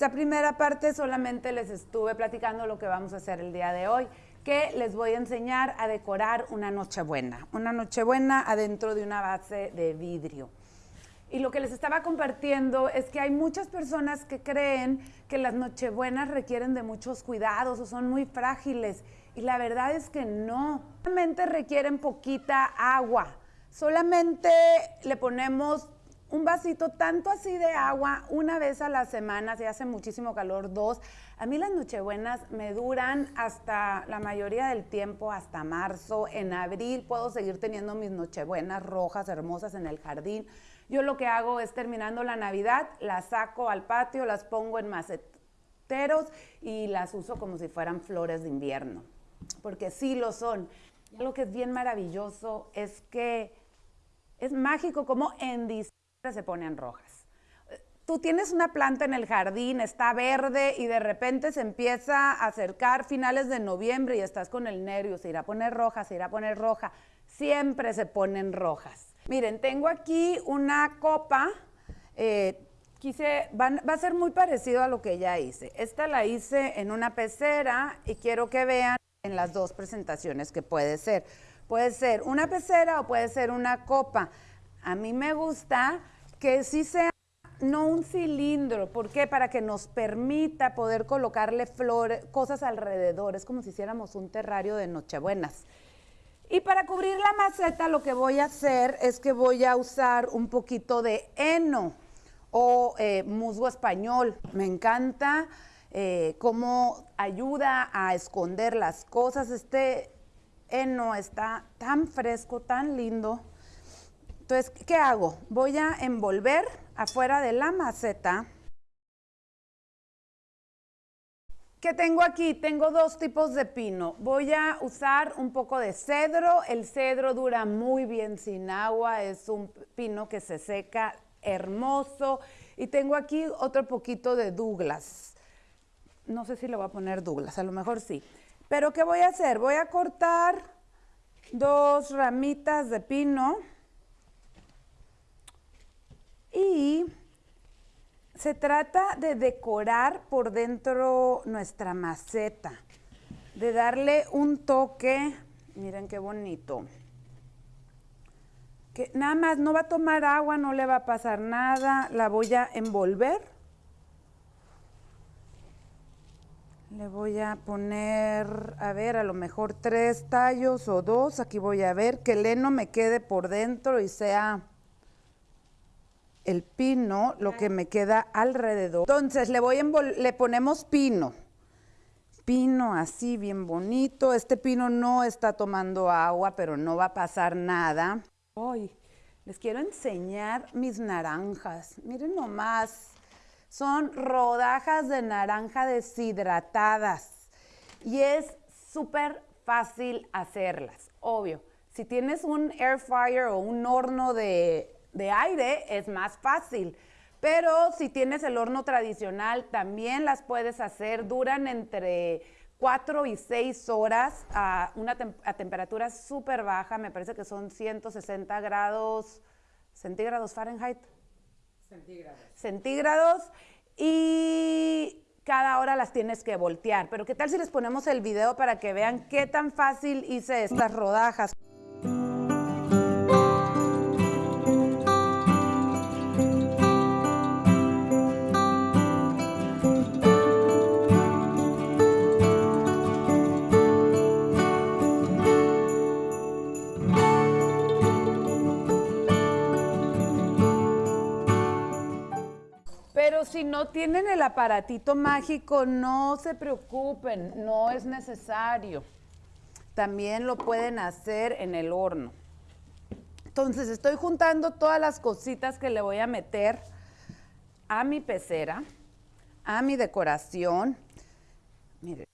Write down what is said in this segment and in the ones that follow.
esta primera parte solamente les estuve platicando lo que vamos a hacer el día de hoy, que les voy a enseñar a decorar una nochebuena, una nochebuena adentro de una base de vidrio. Y lo que les estaba compartiendo es que hay muchas personas que creen que las nochebuenas requieren de muchos cuidados o son muy frágiles. Y la verdad es que no. Solamente requieren poquita agua. Solamente le ponemos un vasito tanto así de agua una vez a la semana, si hace muchísimo calor, dos. A mí las nochebuenas me duran hasta la mayoría del tiempo, hasta marzo. En abril puedo seguir teniendo mis nochebuenas rojas, hermosas en el jardín. Yo lo que hago es terminando la Navidad, las saco al patio, las pongo en maceteros y las uso como si fueran flores de invierno, porque sí lo son. Lo que es bien maravilloso es que es mágico como en diciembre se ponen rojas. Tú tienes una planta en el jardín, está verde y de repente se empieza a acercar finales de noviembre y estás con el nervio, se irá a poner roja, se irá a poner roja. Siempre se ponen rojas. Miren, tengo aquí una copa, eh, quise, va, a ser muy parecido a lo que ya hice. Esta la hice en una pecera y quiero que vean en las dos presentaciones que puede ser. Puede ser una pecera o puede ser una copa. A mí me gusta que sí sea no un cilindro, ¿por qué? Para que nos permita poder colocarle flores, cosas alrededor, es como si hiciéramos un terrario de Nochebuenas. Y para cubrir la maceta lo que voy a hacer es que voy a usar un poquito de heno o eh, musgo español. Me encanta eh, cómo ayuda a esconder las cosas. Este heno está tan fresco, tan lindo. Entonces, ¿qué hago? Voy a envolver afuera de la maceta ¿Qué tengo aquí? Tengo dos tipos de pino. Voy a usar un poco de cedro. El cedro dura muy bien sin agua. Es un pino que se seca hermoso. Y tengo aquí otro poquito de Douglas. No sé si le voy a poner Douglas, a lo mejor sí. Pero ¿qué voy a hacer? Voy a cortar dos ramitas de pino. Y se trata de decorar por dentro nuestra maceta, de darle un toque, miren qué bonito, que nada más no va a tomar agua, no le va a pasar nada, la voy a envolver. Le voy a poner, a ver, a lo mejor tres tallos o dos, aquí voy a ver que el heno me quede por dentro y sea el pino, lo que me queda alrededor. Entonces le voy le ponemos pino. Pino así bien bonito. Este pino no está tomando agua, pero no va a pasar nada. Hoy les quiero enseñar mis naranjas. Miren nomás. Son rodajas de naranja deshidratadas. Y es súper fácil hacerlas, obvio. Si tienes un air fryer o un horno de de aire es más fácil. Pero si tienes el horno tradicional, también las puedes hacer. Duran entre 4 y 6 horas a una a temperatura súper baja. Me parece que son 160 grados centígrados Fahrenheit. Centígrados. Centígrados. Y cada hora las tienes que voltear. Pero ¿qué tal si les ponemos el video para que vean qué tan fácil hice estas rodajas? No tienen el aparatito mágico, no se preocupen, no es necesario. También lo pueden hacer en el horno. Entonces, estoy juntando todas las cositas que le voy a meter a mi pecera, a mi decoración. Miren,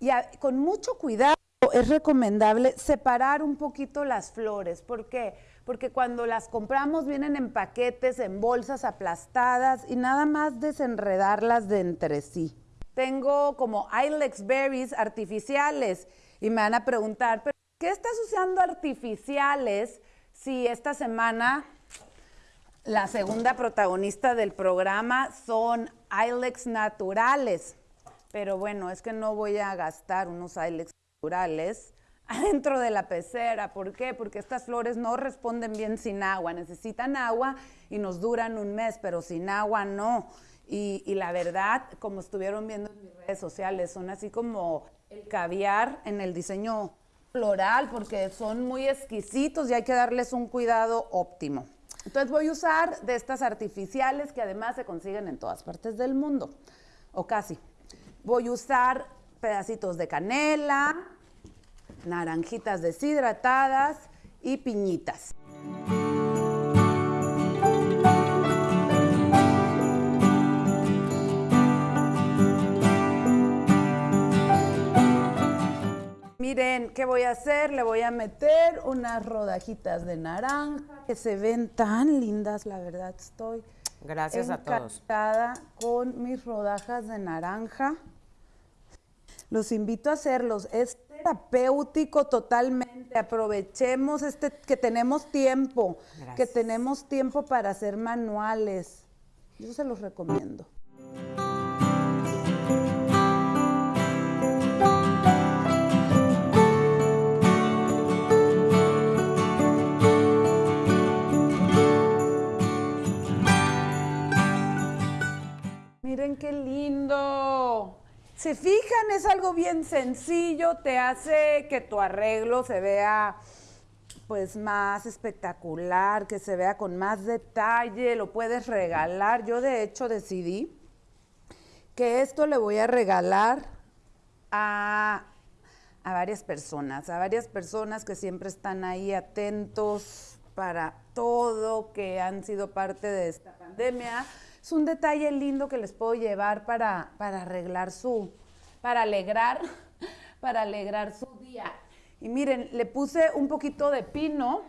y con mucho cuidado es recomendable separar un poquito las flores. ¿Por qué? porque cuando las compramos vienen en paquetes, en bolsas aplastadas y nada más desenredarlas de entre sí. Tengo como Ilex berries artificiales y me van a preguntar, ¿pero qué estás usando artificiales si esta semana la segunda protagonista del programa son Ilex naturales. Pero bueno, es que no voy a gastar unos Ilex naturales adentro de la pecera. ¿Por qué? Porque estas flores no responden bien sin agua. Necesitan agua y nos duran un mes, pero sin agua no. Y, y, la verdad, como estuvieron viendo en mis redes sociales, son así como el caviar en el diseño floral, porque son muy exquisitos y hay que darles un cuidado óptimo. Entonces voy a usar de estas artificiales que además se consiguen en todas partes del mundo, o casi. Voy a usar pedacitos de canela, naranjitas deshidratadas y piñitas. Miren, ¿qué voy a hacer? Le voy a meter unas rodajitas de naranja que se ven tan lindas, la verdad estoy Gracias a todos. encantada con mis rodajas de naranja. Los invito a hacerlos. Es terapéutico totalmente. Aprovechemos este que tenemos tiempo, Gracias. que tenemos tiempo para hacer manuales. Yo se los recomiendo. Miren qué lindo. Se fijan, es algo bien sencillo, te hace que tu arreglo se vea pues más espectacular, que se vea con más detalle, lo puedes regalar. Yo de hecho decidí que esto le voy a regalar a, a varias personas, a varias personas que siempre están ahí atentos para todo, que han sido parte de esta pandemia. Es un detalle lindo que les puedo llevar para, para arreglar su, para alegrar, para alegrar su día. Y miren, le puse un poquito de pino,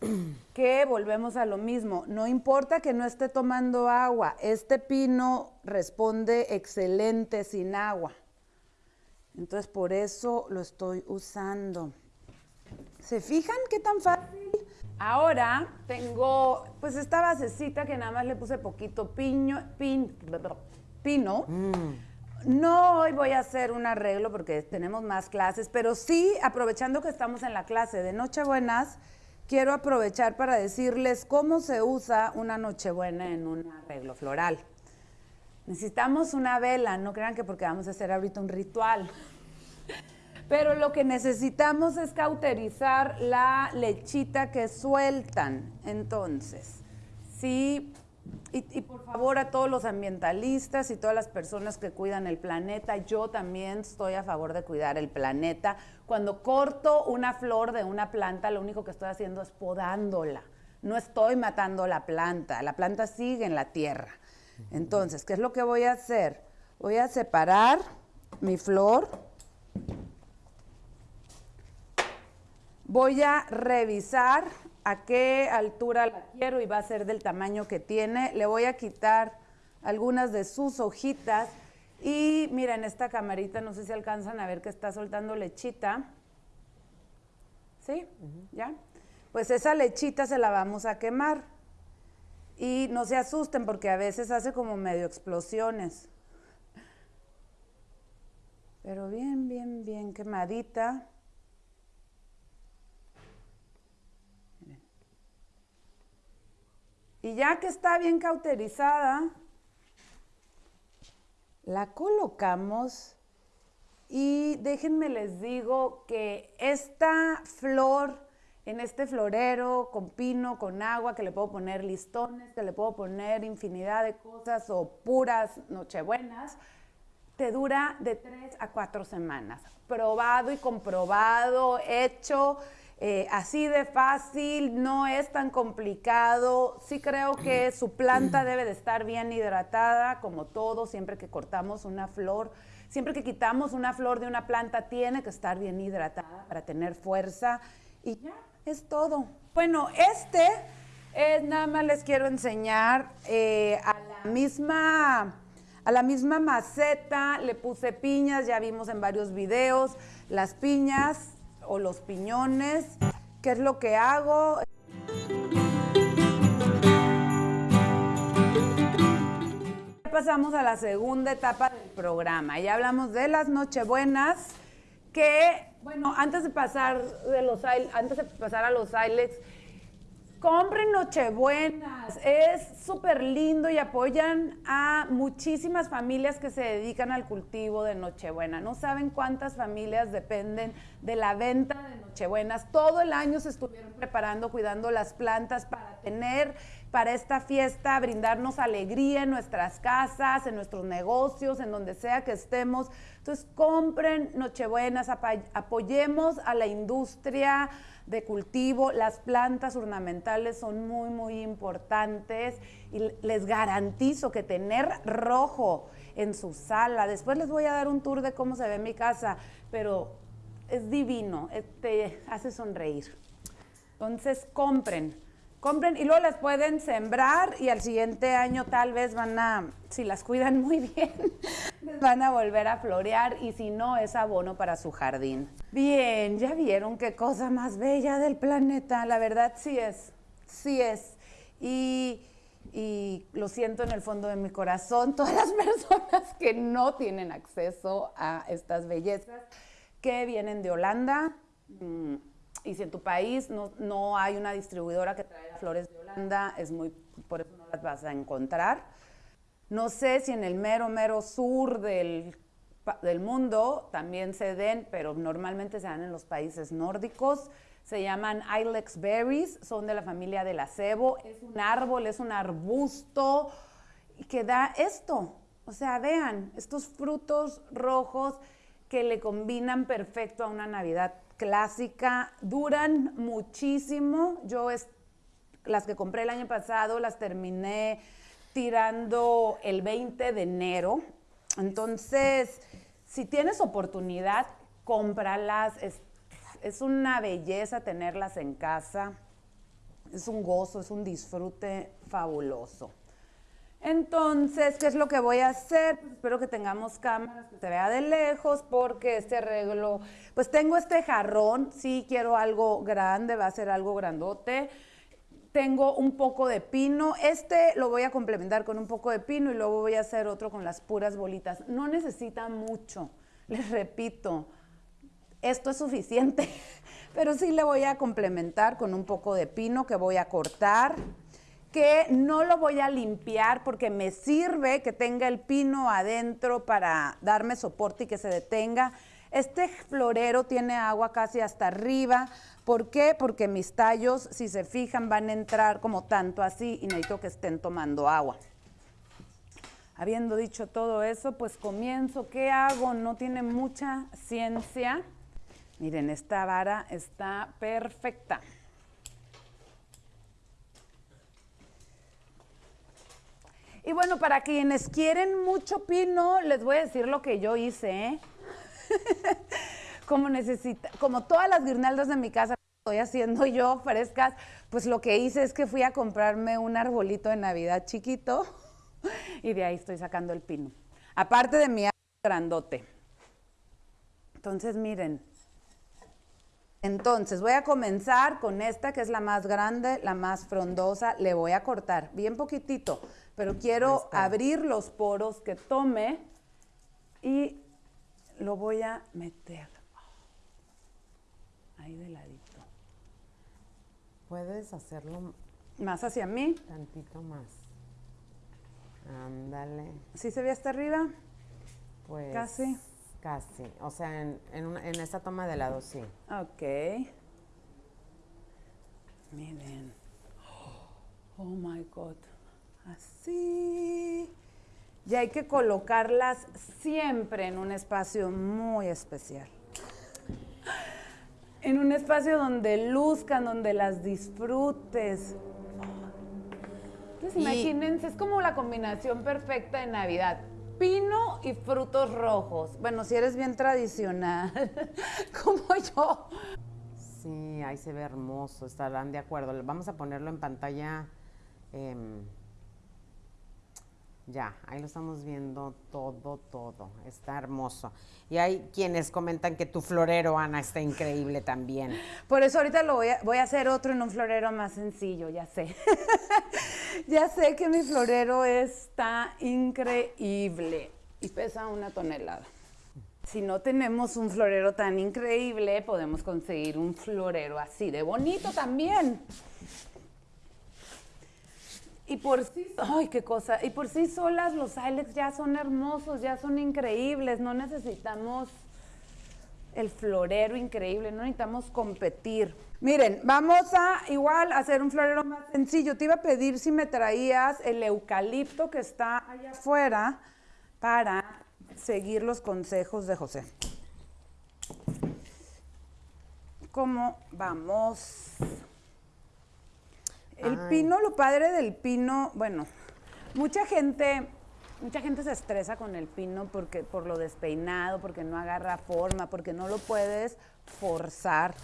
que volvemos a lo mismo. No importa que no esté tomando agua, este pino responde excelente sin agua. Entonces por eso lo estoy usando. ¿Se fijan qué tan fácil? Ahora tengo pues esta basecita que nada más le puse poquito piño, pin, pino. No hoy voy a hacer un arreglo porque tenemos más clases, pero sí, aprovechando que estamos en la clase de Nochebuenas, quiero aprovechar para decirles cómo se usa una Nochebuena en un arreglo floral. Necesitamos una vela, no crean que porque vamos a hacer ahorita un ritual. Pero lo que necesitamos es cauterizar la lechita que sueltan. Entonces, sí, y, y, por favor a todos los ambientalistas y todas las personas que cuidan el planeta, yo también estoy a favor de cuidar el planeta. Cuando corto una flor de una planta, lo único que estoy haciendo es podándola. No estoy matando la planta, la planta sigue en la tierra. Entonces, ¿qué es lo que voy a hacer? Voy a separar mi flor. Voy a revisar a qué altura la quiero y va a ser del tamaño que tiene. Le voy a quitar algunas de sus hojitas y miren esta camarita, no sé si alcanzan a ver que está soltando lechita. ¿Sí? ¿Ya? Pues esa lechita se la vamos a quemar. Y no se asusten porque a veces hace como medio explosiones. Pero bien, bien, bien quemadita. Y ya que está bien cauterizada, la colocamos y déjenme les digo que esta flor en este florero con pino, con agua, que le puedo poner listones, que le puedo poner infinidad de cosas o puras nochebuenas, te dura de tres a cuatro semanas. Probado y comprobado, hecho. Eh, así de fácil, no es tan complicado. Sí creo que su planta debe de estar bien hidratada, como todo, siempre que cortamos una flor. Siempre que quitamos una flor de una planta, tiene que estar bien hidratada para tener fuerza. Y ya, es todo. Bueno, este es, nada más les quiero enseñar eh, a la misma... A la misma maceta le puse piñas, ya vimos en varios videos las piñas o los piñones. ¿Qué es lo que hago? pasamos a la segunda etapa del programa. Ya hablamos de las Nochebuenas, que, bueno, antes de pasar, de los, antes de pasar a los Ilex, Compren Nochebuenas, es súper lindo y apoyan a muchísimas familias que se dedican al cultivo de Nochebuena. No saben cuántas familias dependen de la venta de Nochebuenas. Todo el año se estuvieron preparando, cuidando las plantas para tener para esta fiesta, brindarnos alegría en nuestras casas, en nuestros negocios, en donde sea que estemos. Entonces, compren Nochebuenas, apoyemos a la industria de cultivo. Las plantas ornamentales son muy, muy importantes y les garantizo que tener rojo en su sala, después les voy a dar un tour de cómo se ve mi casa, pero es divino, eh, te hace sonreír. Entonces, compren compren y luego las pueden sembrar y al siguiente año tal vez van a, si las cuidan muy bien, van a volver a florear y si no es abono para su jardín. Bien, ya vieron qué cosa más bella del planeta, la verdad sí es, sí es. Y, y lo siento en el fondo de mi corazón, todas las personas que no tienen acceso a estas bellezas que vienen de Holanda. Y si en tu país no, no hay una distribuidora que traiga flores de Holanda, es muy, por eso no las vas a encontrar. No sé si en el mero, mero sur del, del mundo también se den, pero normalmente se dan en los países nórdicos. Se llaman Ilex berries, son de la familia del acebo. Es un árbol, es un arbusto que da esto. O sea, vean, estos frutos rojos que le combinan perfecto a una Navidad clásica, duran muchísimo. Yo es, las que compré el año pasado las terminé tirando el 20 de enero. Entonces, si tienes oportunidad, cómpralas. Es, es una belleza tenerlas en casa. Es un gozo, es un disfrute fabuloso. Entonces, ¿qué es lo que voy a hacer? Pues espero que tengamos cámaras que se vea de lejos porque este arreglo, pues tengo este jarrón, sí quiero algo grande, va a ser algo grandote. Tengo un poco de pino, este lo voy a complementar con un poco de pino y luego voy a hacer otro con las puras bolitas. No necesita mucho, les repito, esto es suficiente, pero sí le voy a complementar con un poco de pino que voy a cortar que no lo voy a limpiar porque me sirve que tenga el pino adentro para darme soporte y que se detenga. Este florero tiene agua casi hasta arriba. ¿Por qué? Porque mis tallos, si se fijan, van a entrar como tanto así y necesito que estén tomando agua. Habiendo dicho todo eso, pues comienzo. ¿Qué hago? No tiene mucha ciencia. Miren, esta vara está perfecta. Y bueno, para quienes quieren mucho pino, les voy a decir lo que yo hice. ¿eh? como necesita, como todas las guirnaldas de mi casa estoy haciendo yo frescas, pues lo que hice es que fui a comprarme un arbolito de Navidad chiquito y de ahí estoy sacando el pino. Aparte de mi grandote. Entonces, miren. Entonces, voy a comenzar con esta que es la más grande, la más frondosa. Le voy a cortar bien poquitito pero quiero abrir los poros que tome y lo voy a meter ahí de ladito. Puedes hacerlo más hacia mí. Tantito más. Ándale. ¿Sí se ve hasta arriba? Pues casi. Casi. O sea, en, en esta toma de lado sí. Ok. Miren. Oh my God. Así. Y hay que colocarlas siempre en un espacio muy especial. En un espacio donde luzcan, donde las disfrutes. Entonces, imagínense, es como la combinación perfecta de Navidad. Pino y frutos rojos. Bueno, si eres bien tradicional, como yo. Sí, ahí se ve hermoso, estarán de acuerdo. Vamos a ponerlo en pantalla. Em, ya, ahí lo estamos viendo todo, todo. Está hermoso. Y hay quienes comentan que tu florero, Ana, está increíble también. Por eso ahorita lo voy a, voy a hacer otro en un florero más sencillo, ya sé. ya sé que mi florero está increíble y pesa una tonelada. Si no tenemos un florero tan increíble, podemos conseguir un florero así de bonito también. Y por sí, ay, qué cosa, y por sí solas los Ilex ya son hermosos, ya son increíbles, no necesitamos el florero increíble, no necesitamos competir. Miren, vamos a igual hacer un florero más sencillo. Te iba a pedir si me traías el eucalipto que está allá afuera para seguir los consejos de José. ¿Cómo vamos? El pino, lo padre del pino, bueno, mucha gente, mucha gente se estresa con el pino porque por lo despeinado, porque no agarra forma, porque no lo puedes forzar.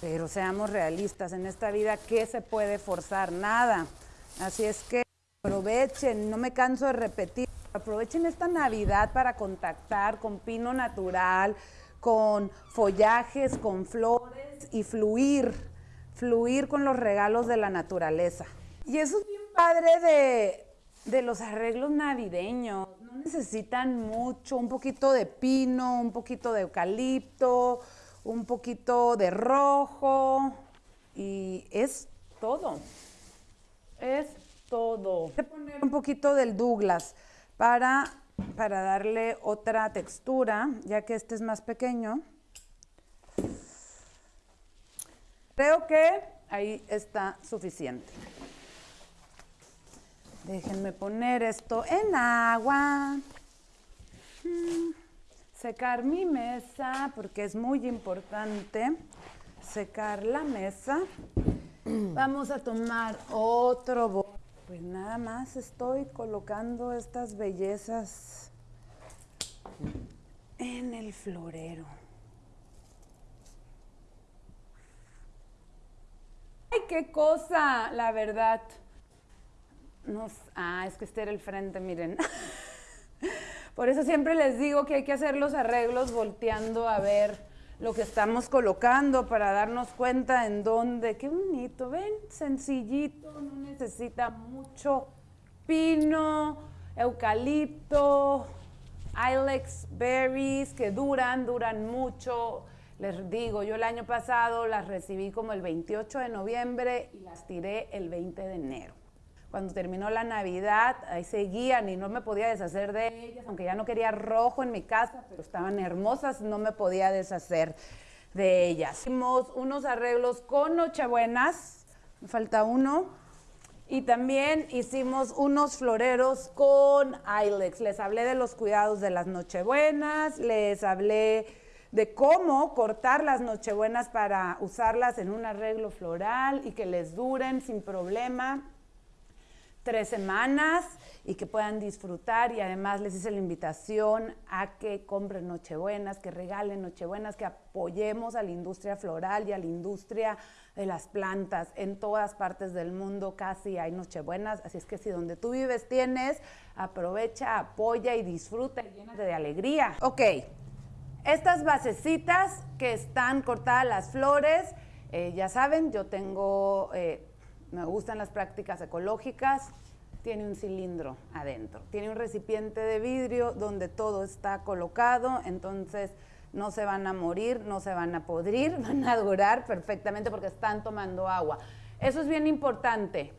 Pero seamos realistas, en esta vida, ¿qué se puede forzar? Nada. Así es que aprovechen, no me canso de repetir, aprovechen esta Navidad para contactar con pino natural, con follajes, con flores y fluir fluir con los regalos de la naturaleza. Y eso es bien padre de, los arreglos navideños. No necesitan mucho, un poquito de pino, un poquito de eucalipto, un poquito de rojo y es todo. Es todo. Voy a poner un poquito del Douglas para, para darle otra textura, ya que este es más pequeño. Creo que ahí está suficiente. Déjenme poner esto en agua. Mm, secar mi mesa porque es muy importante secar la mesa. Vamos a tomar otro Pues nada más estoy colocando estas bellezas en el florero. ¡Ay, qué cosa! La verdad. ah, es que este era el frente, miren. Por eso siempre les digo que hay que hacer los arreglos volteando a ver lo que estamos colocando para darnos cuenta en dónde. Qué bonito, ven, sencillito, no necesita mucho pino, eucalipto, ilex berries que duran, duran mucho. Les digo, yo el año pasado las recibí como el 28 de noviembre y las tiré el 20 de enero. Cuando terminó la Navidad, ahí seguían y no me podía deshacer de ellas, aunque ya no quería rojo en mi casa, pero estaban hermosas, no me podía deshacer de ellas. Hicimos unos arreglos con Nochebuenas, me falta uno, y también hicimos unos floreros con Ilex. Les hablé de los cuidados de las Nochebuenas, les hablé de cómo cortar las nochebuenas para usarlas en un arreglo floral y que les duren sin problema tres semanas y que puedan disfrutar y además les hice la invitación a que compren nochebuenas, que regalen nochebuenas, que apoyemos a la industria floral y a la industria de las plantas. En todas partes del mundo casi hay nochebuenas, así es que si donde tú vives tienes, aprovecha, apoya y disfruta llénate de alegría. Ok, estas basecitas que están cortadas las flores, eh, ya saben, yo tengo, eh, me gustan las prácticas ecológicas, tiene un cilindro adentro, tiene un recipiente de vidrio donde todo está colocado, entonces no se van a morir, no se van a podrir, van a durar perfectamente porque están tomando agua. Eso es bien importante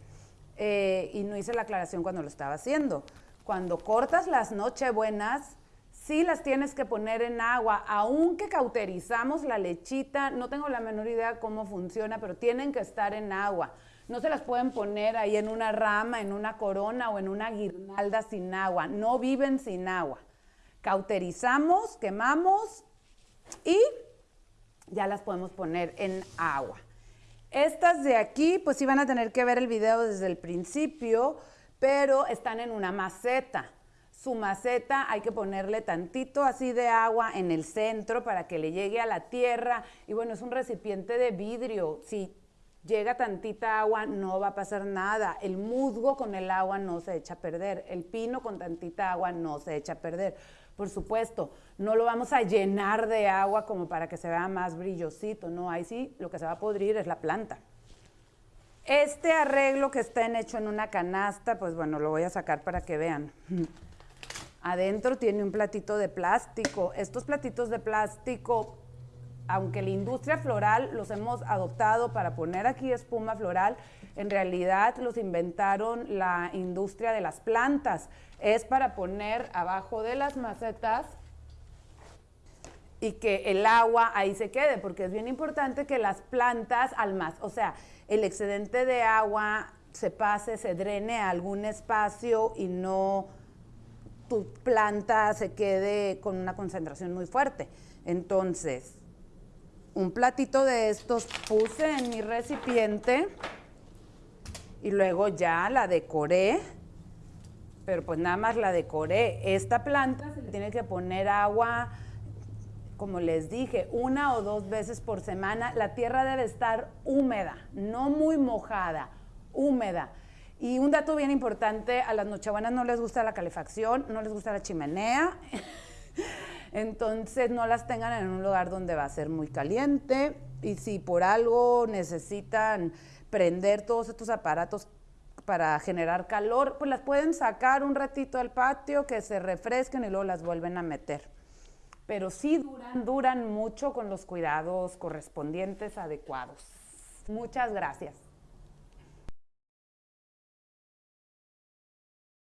eh, y no hice la aclaración cuando lo estaba haciendo. Cuando cortas las nochebuenas, sí las tienes que poner en agua, aunque cauterizamos la lechita, no tengo la menor idea cómo funciona, pero tienen que estar en agua. No se las pueden poner ahí en una rama, en una corona o en una guirnalda sin agua. No viven sin agua. Cauterizamos, quemamos y ya las podemos poner en agua. Estas de aquí, pues sí van a tener que ver el video desde el principio, pero están en una maceta. Su maceta hay que ponerle tantito así de agua en el centro para que le llegue a la tierra. Y bueno, es un recipiente de vidrio. Si llega tantita agua, no va a pasar nada. El musgo con el agua no se echa a perder. El pino con tantita agua no se echa a perder. Por supuesto, no lo vamos a llenar de agua como para que se vea más brillosito. No, ahí sí lo que se va a podrir es la planta. Este arreglo que está hecho en una canasta, pues bueno, lo voy a sacar para que vean. Adentro tiene un platito de plástico. Estos platitos de plástico, aunque la industria floral los hemos adoptado para poner aquí espuma floral, en realidad los inventaron la industria de las plantas. Es para poner abajo de las macetas y que el agua ahí se quede, porque es bien importante que las plantas al más, o sea, el excedente de agua se pase, se drene a algún espacio y no tu planta se quede con una concentración muy fuerte. Entonces, un platito de estos puse en mi recipiente y luego ya la decoré, pero pues nada más la decoré. Esta planta se le tiene que poner agua, como les dije, una o dos veces por semana. La tierra debe estar húmeda, no muy mojada, húmeda. Y un dato bien importante, a las nochebuenas no les gusta la calefacción, no les gusta la chimenea. Entonces no las tengan en un lugar donde va a ser muy caliente. Y si por algo necesitan prender todos estos aparatos para generar calor, pues las pueden sacar un ratito al patio, que se refresquen y luego las vuelven a meter. Pero sí duran, duran mucho con los cuidados correspondientes adecuados. Muchas gracias.